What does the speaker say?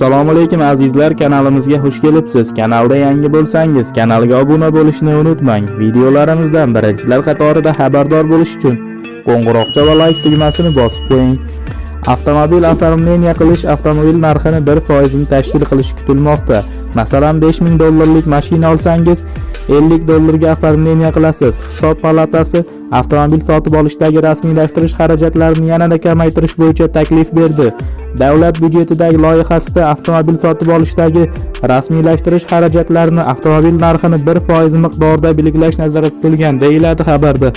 assalomu alaykum azizlar. Kanalimizga xush kelibsiz. Kanalda yangi bo'lsangiz kanalga obuna bo'lishni unutmang. Videolarimizdan birinchilar qatorida xabardor bo'lish uchun qo'ng'iroqcha va layk tugmasini bosib qo'ying. Avtomobil oformleniya qilish avtomobil narxini bir foizini tashkil qilishi kutilmoqda. Masalan 5000 dollarlik mashina olsangiz 50 dollarga oformleniya qilasiz hisob palatasi avtomobil sotib olishdagi rasmiylashtirish xarajatlarini yanada kamaytirish bo'yicha taklif berdi. Davlat byudjetidagi loyihasida avtomobil sotib olishdagi rasmiylashtirish xarajatlarini avtomobil narxini 1 foiz miqdorida belgilash nazarda tutilgan deyiladi xabarda.